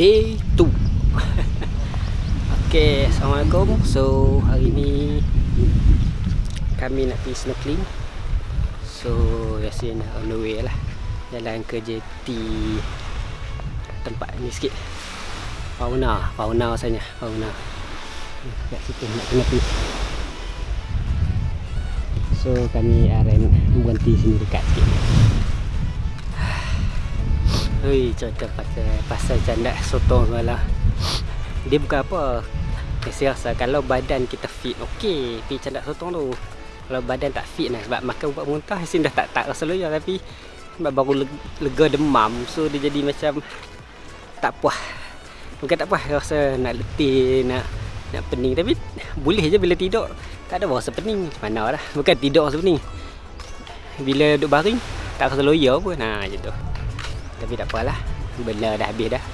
day 2 Okay, Assalamualaikum. So, hari ni Kami nak pergi snorkeling. So, biasanya nak on the way lah. Jalan ke JT Tempat ni sikit. Fauna, fauna rasanya Fauna. Kat situ nak kena pergi. So, kami akan berhenti sini dekat sikit Hei, cerita pasal pasal candak sotong semalam. Dia bukan apa. Saya rasa kalau badan kita fit, okey, pergi candak sotong tu. Kalau badan tak fit lah sebab makan ubat muntah Hasin dah tak tak rasa loya tapi sebab baru lega demam so dia jadi macam tak puas. Bukan tak puas rasa nak letih, nak nak pening tapi boleh je bila tidur. Tak ada rasa pening. Macam mana lah. Bukan tidur rasa pening. Bila duduk baring tak rasa loya pun. Nah, macam tu. Tapi tak apalah. Benda dah habis dah.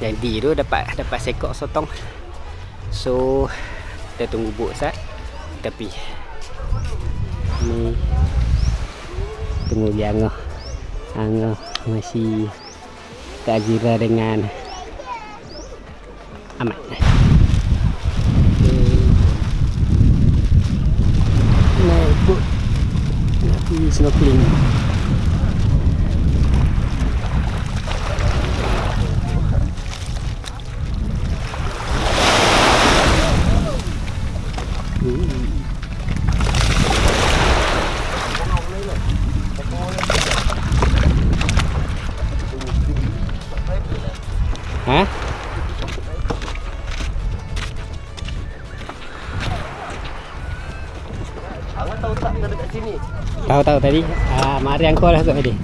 Jadi tu dapat dapat sekok sotong. So Kita tunggu buk sat Tapi Ni Tunggu dia angah Angah masih Tak jira dengan Amat Naik buk Nak pergi snorkeling Ha? Awak tahu tak kita dekat sini? Tahu tahu tadi. Ah, mari angkau lah kot tadi.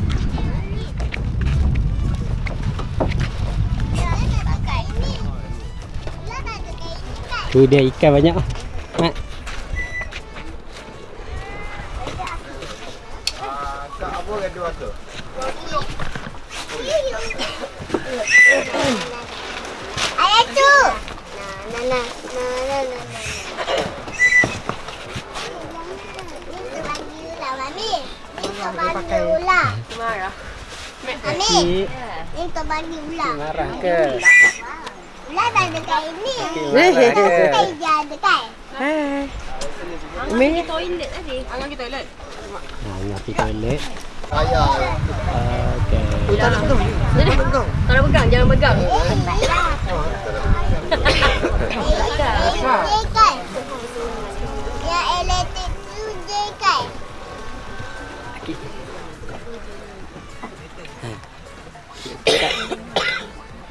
Tu dia ikan banyak. Mak. Ah, tak apa gaduh aku. Ayah tu. Nah, nah, nah, nah, nah, nah, nah. Ni bagi ular, Mami. Ni tu bagi ular. Marah. Mami, Cik, ni tu bagi ular. marah ke? Ular tak ada kat ini. Marah ke? Kita je ada kan? Pergi toilet tadi. Angan pergi toilet. Ha, nak pergi toilet. Ayah. Okey. Tak nak pegang. Tak nak pegang. Jangan pegang. Kan? Yang elektrik tu je kan?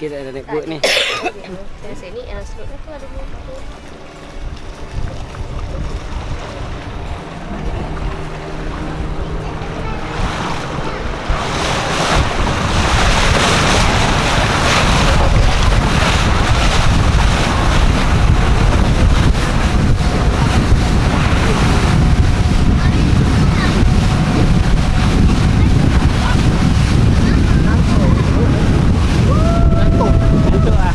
Kita dah boat ni. Yang sini, yang slot tu ada buku. Ngantuk ah.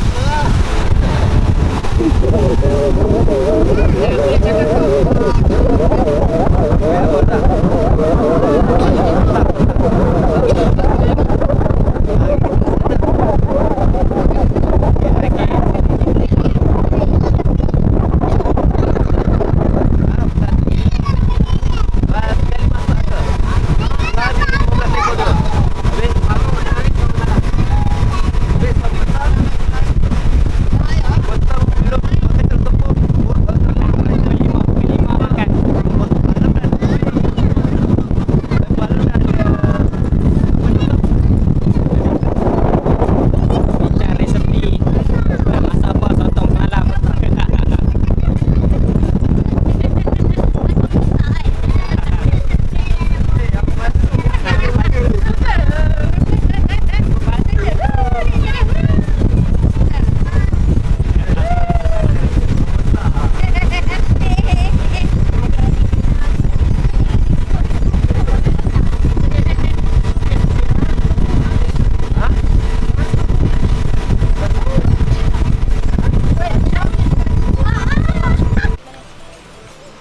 Bincang resepi dan masak apa sotong semalam.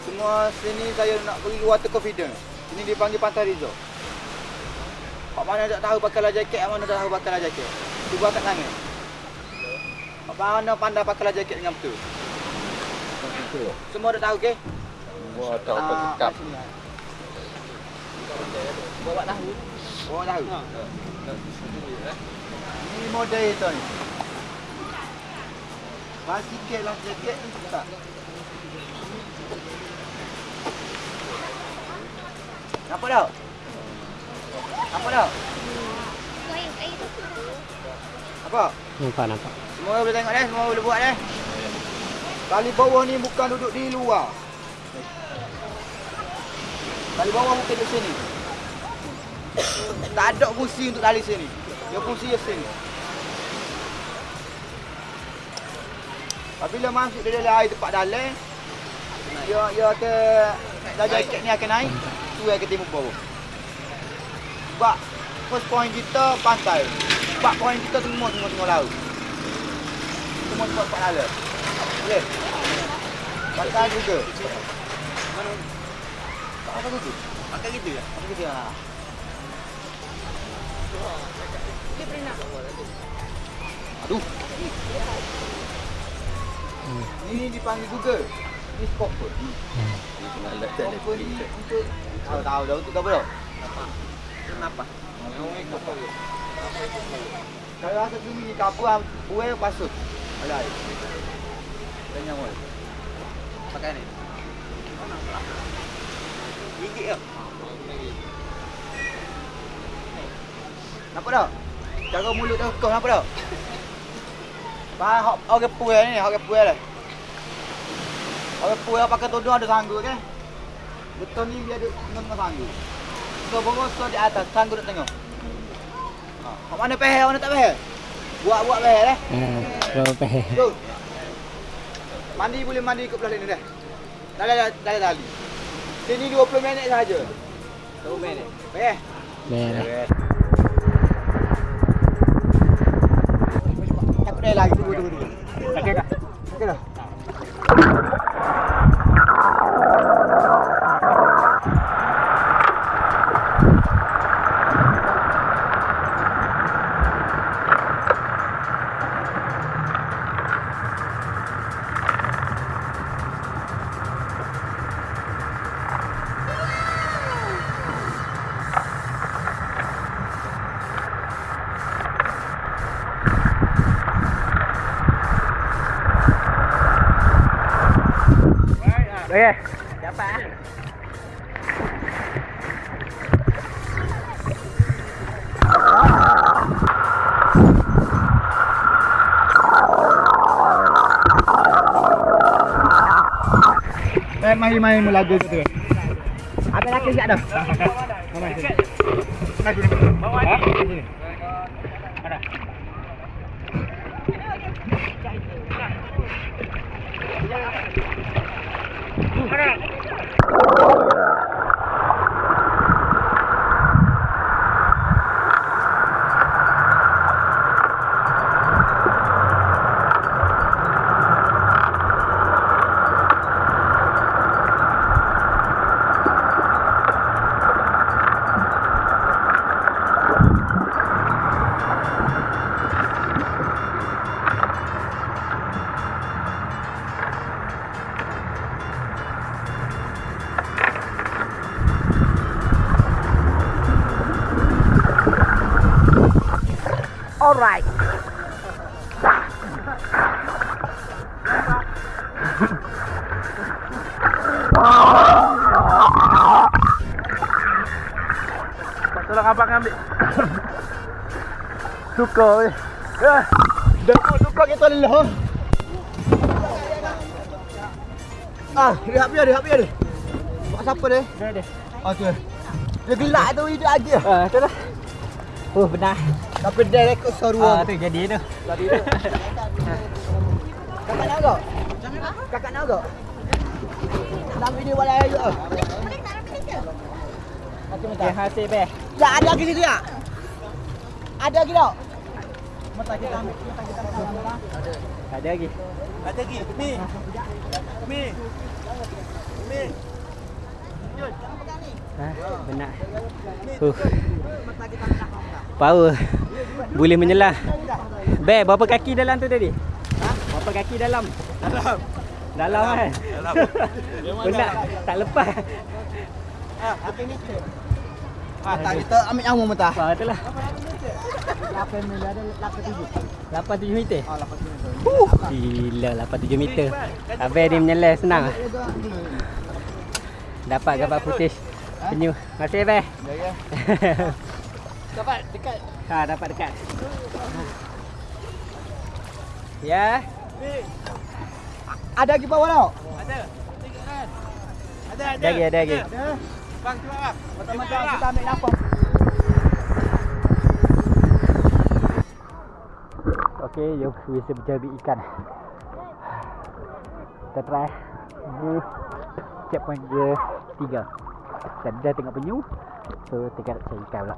Semua sini saya nak water confidence. Ini dipanggil Pantai Rizal. Pak mana tak tahu pakai life jacket, mana tak tahu pakai life jacket. Cuba kat tangan. Mana pandai pakai jaket dengan betul. Semua dah tahu ke? Semua tak apa Ah, ah. Bawa tahu. Oh tahu. Ni model itu ni. Bas sikit lah jaket ni tak. Tak? Air, air tu. Apa? Nampak nampak. Semua boleh tengok dah, semua boleh buat dah. Tali bawah ni bukan duduk di luar. Tali bawah bukan duduk sini. Tak ada fungsi untuk tali sini. Dia fungsi di sini. Apabila masuk dia dalam air tempat dalam, dia dia akan dah jaket ni akan naik, tu akan timbul bawah. Sebab first point kita pantai. Sebab point kita semua semua semua laut. Semua tempat tempat dalam. Boleh? Pakai juga. Mana? Pakai gitu. Pakai gitu ya? Pakai gitu ya. Aduh. Ini dipanggil Google. Ini Scopper. Scopper ni untuk tahu tahu dah untuk apa dah? Kenapa? Kalau rasa sini ni kapur, buai pasut. Alai. Tanya mul. Pakai ni. Gigit ke? Nampak tak? Cara mulut dah kau nampak tak? Faham hok orang puai ni, orang puai dah. Orang puai pakai tudung ada sanggu kan? Betul ni dia ada tengah sanggu. So bawah so di atas sanggu duk tengok. Ha, mana pehel, mana tak pehel? Buat-buat pehel eh. Ah, berapa peh? Tu. Mandi boleh mandi kat belah ni dah. Dah dah dah dah. Sini 20 minit saja. 20 minit. Eh. Merah. Takut dah lagi tunggu tunggu tunggu. Okey dah. Okey dah. Eh main main melagu tu. Ada laki siap dah. Alright. Abang ambil. Suka weh. Eh. Dah suka kita lelah. Ah, rehat biar, rehat biar dia. Buat siapa dia? Dah dah. Ah, tu. Dia gelak tu hidup lagi. Ah, tu lah. Oh, benar. Tapi dia rekod Ah, seruan. tu jadi tu. Tadi tu. Kakak nak agak? Kakak nak agak? Nak video. Boleh tak kita? Macam Okey, hasil beh. Ya, ada lagi situ ya? Ada lagi tak? Mata kita ambil, mata kita ambil. Ada lagi. Ada lagi. Mi. Mi. Mi. Ha, benar. Uh. Power. Boleh menyelah. Be, berapa kaki dalam tu tadi? Nampak kaki dalam. Dalam. Dalam kan? Dalam. Benak tak lepas. Ah, Ah, tak kita ambil nyawa mentah. Apa tu lah. 8 mil ada 87. 8-7 meter. Ah, 8 mil. Gila 8-7 meter. Habis dia menyelai senang. Dapat gambar putih penyu. Masih Abang. Ya ya. Dapat dekat. Ha, dapat dekat. Ya. Ada lagi bawah tau? Ada lagi, ada lagi. Ada. Bang tu ah. Macam-macam kita ambil lapang. Okey, jom bisa berjabi ikan. Kita try. Ini checkpoint ke tiga. Dan dah tengok penyu. So, tinggal nak cari ikan pula.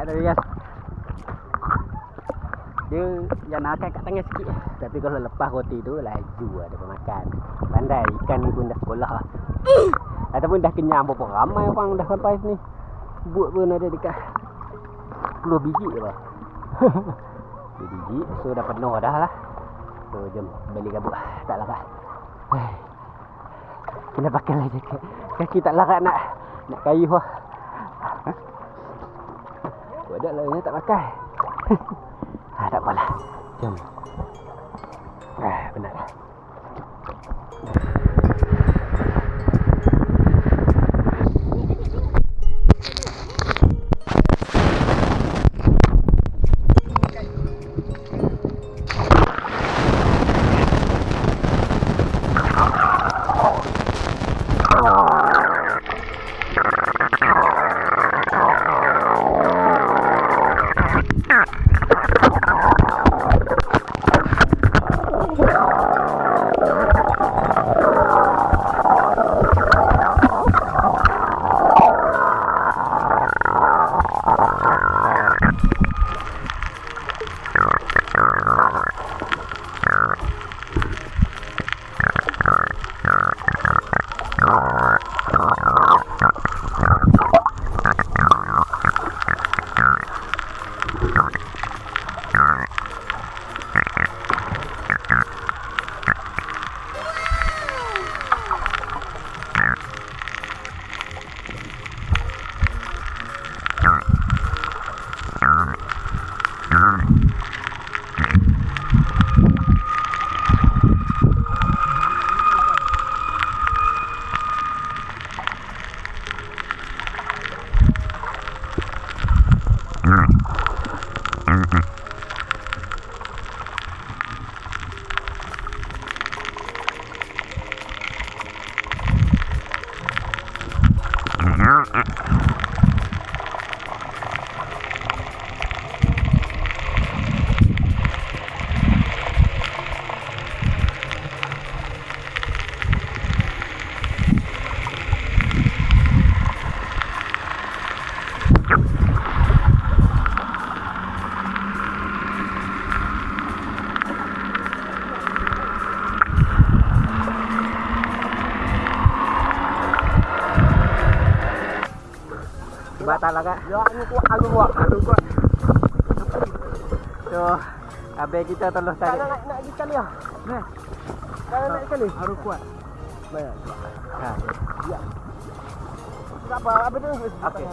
Dapat tadi guys. Dia yang nak kat tangan sikit. Tapi kalau lepas roti tu laju lah dia makan. Pandai ikan ni pun dah sekolah. lah. Ataupun dah kenyang berapa ramai orang dah sampai sini. Buat pun ada dekat 10 biji je lah. 10 biji. So dah penuh dah lah. So jom beli gabut. Tak larat. Kena pakai lah jaket. Kaki tak larat nak nak kayu lah. Budak lainnya tak pakai. ha, tak apalah. Jom. Ah, benar. here. Lah kak. Ya, angin kuat, angin kuat. Angin kuat. So, habis kita tolong Tak tarik. nak nak lagi sekali ah. Nah, Tak nak sekali. harus kuat. Baik. Ha. Tak apa, apa tu? Okey.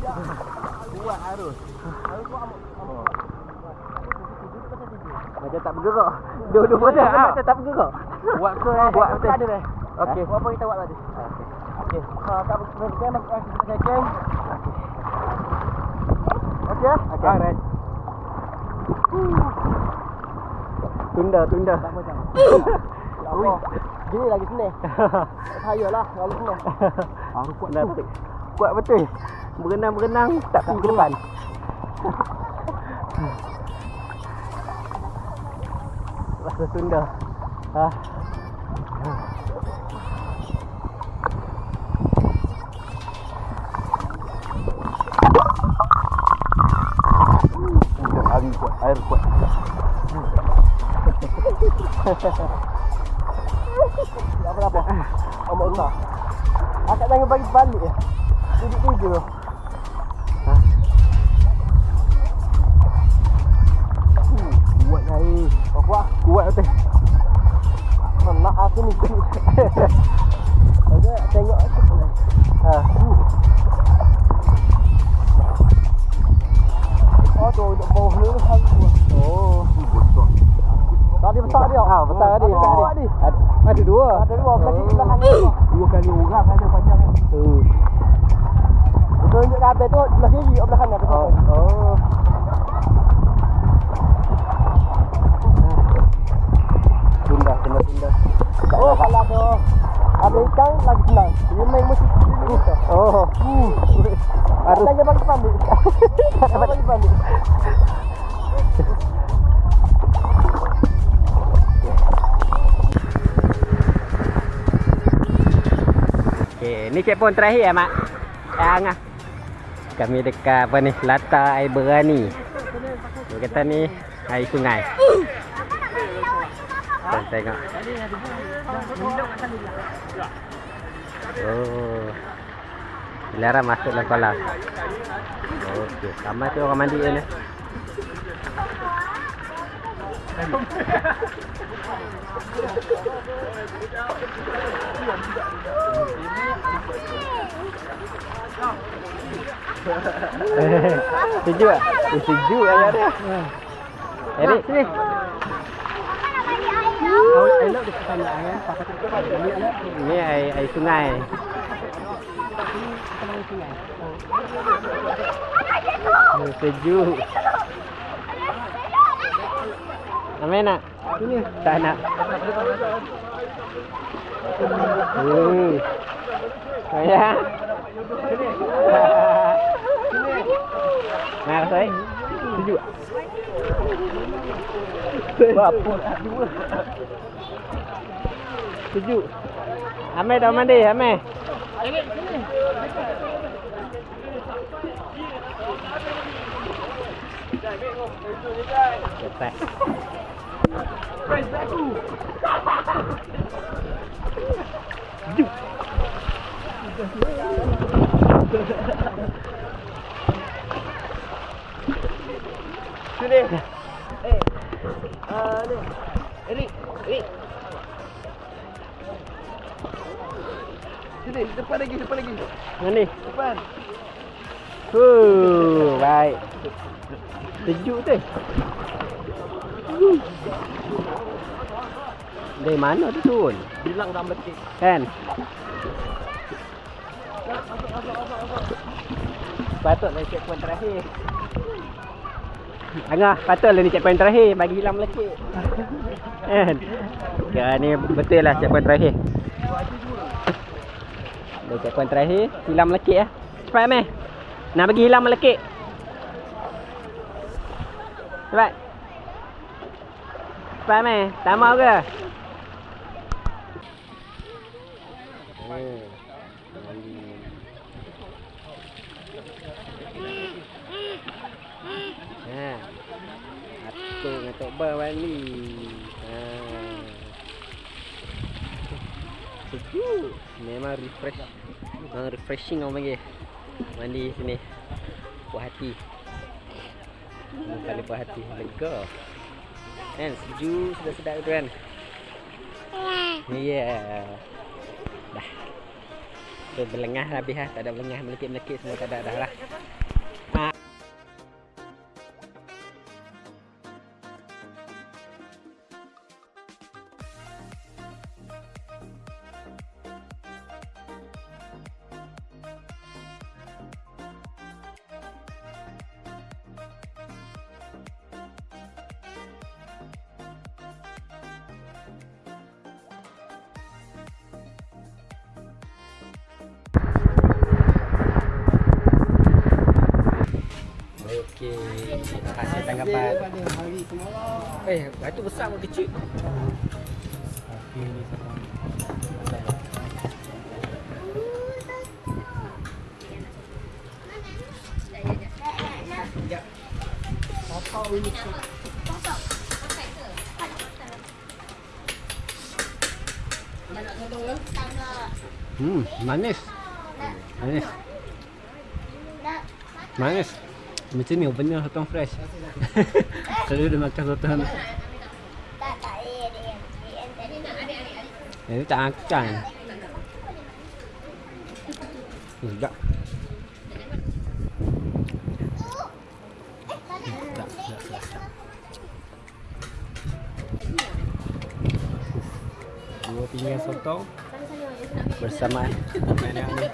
Ya. Kuat harus. Harus kuat amat. amat. Macam tak bergerak. Dua-dua dah. Ah. Macam tak bergerak. Buat ke? Buat dah. Okey. Buat apa kita buat tadi? Okey. Okey. Ha, tak apa. Kita kan nak kita kan. Okey. Okey. Alright. Tunda, tunda. Tak macam. Ui. Gini lagi sini. Saya lah, lalu sini. Harus kuat betul. Kuat betul. Berenang-berenang tak pergi ke depan. Rasa tunda. Ah. Air kuat. Tak apa-apa. Amat besar. Akak jangan bagi balik ya. Duduk-duduk. Kuat air. Oh, kuat. Kuat betul. Nak aku ni. Ada tengok aku. Ha. Oh, tu duduk bawah ni hari kuat. Oh. Tadi besar dia. Ah, besar tadi, Ada besar dua tadi. ni. Ada, ada dua. Ada dua belakang belakang ni. Dua kali orang ada panjang. Oh. Tunjuk kabel tu sebelah kiri, oh, belakang ni. Oh. oh. Tunda, tunda, tunda. Oh, kalau ada ada ikan lagi senang. Dia main musik dulu. Oh. Hmm. Harus Jangan bagi pandai. Jangan bagi pandai. Okey, ni checkpoint terakhir ya, Mak. Eh, Angah. kami dekat apa ni? Latar air berani. Kata ni air sungai. Tengok. Oh. Dilarang masuk dalam kolam. Okey, sama tu orang mandi ni. sejuk tak? Eh, sejuk air dia. Erik, sini. Ni air, air sungai. Oh, sejuk. Ambil nak? Tak nak. Hmm. Oh, ya. Nah, saya. Sejuk. Apa dua? Sejuk. Amel dah mandi, Amel. Cepat. Sejuk. Sini. Eh. Ah ni. Erik, Erik. Sini, depan lagi, depan lagi. Mana ni? Depan. Huh, baik. Sejuk tu. Dari mana tu turun? Bilang dah meletik. Kan? Patutlah checkpoint terakhir. Angah, patutlah ni checkpoint terakhir bagi hilang melekit. kan? Ya ni betul lah checkpoint terakhir. Dah checkpoint terakhir, hilang melekit lah. Cepat meh. Nak bagi hilang melekit. Cepat. Cepat meh. Tak mau ke? Oh. Ha. Tok Ba mandi. Ha. Sejuk. Memang refresh. Memang refreshing orang panggil. Mandi sini. Puas hati. Kali puas hati. Lega. Kan sejuk sedap-sedap tu kan. Ya. Yeah. Dah. Tu berlengah habis lah. Tak ada berlengah melekit-melekit semua tak ada dah lah. Hasil tanggapan. Eh, batu besar ke kecil? Hmm, manis. Manis. Manis. Macam ni benar sotong fresh. Selalu dia makan sotong. Tak, tak. Eh. Ini tak akan. Sedap. Sedap. Dua pinggan sotong bersamaan dengan yang ni.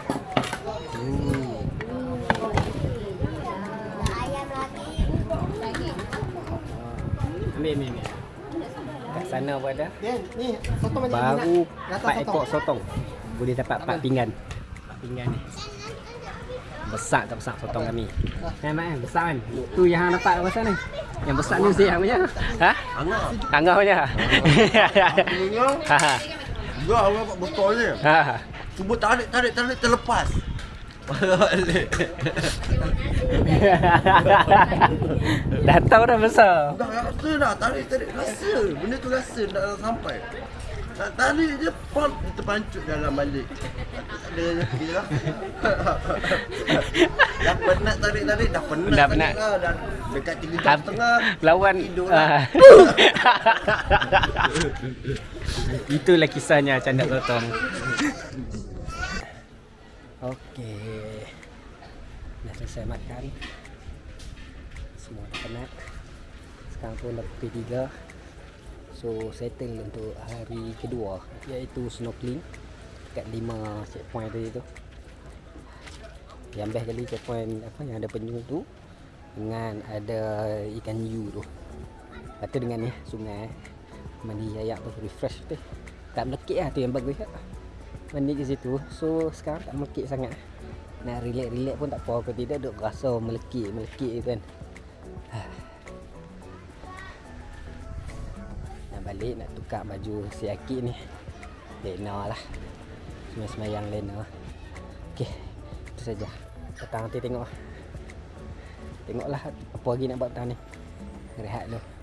Hmm. Ayam lagi. Ambil, ambil, ambil. Kat sana pun ada. Ni sotong macam Baru ni empat ekor sotong. Boleh dapat empat pinggan. Empat pinggan ni. Besar tak besar sotong kami. Kan Mak kan? Besar kan? Tu yang hang dapat pasal ni. Yang besar ni yang punya. Ha? Angah. Angah punya. Ha. Enggak orang buat botol je. Ha. Cuba tarik tarik tarik terlepas. Balik. dah tahu dah besar. Dah rasa dah tarik tarik rasa. Benda tu rasa nak sampai. Nak tarik je dia terpancut dalam balik. Ada rezeki lah. dah penat tarik tarik dah penat. Dah penat. Lah. Dah dekat 3 jam setengah. Lawan Tidur ah. lah. Itulah kisahnya candak sotong. Okey. Selesai makan. Semua dah penat. Sekarang pun dah pukul 3. So settle untuk hari kedua iaitu snorkeling kat 5 checkpoint tadi tu. Yang best kali checkpoint apa yang ada penyu tu dengan ada ikan hiu tu. Tu dengan ni sungai mandi ayak tu refresh tu. Tak melekit lah tu yang bagus lah. Mandi ke situ. So sekarang tak melekit sangat. Nak relax-relax pun tak apa. Kalau tidak duk rasa melekit-melekit kan. Nak balik nak tukar baju si Akid ni. Lena lah. Semayang-semayang Lena. Okey. Itu saja. Petang nanti tengok. Tengoklah apa lagi nak buat petang ni. Rehat dulu.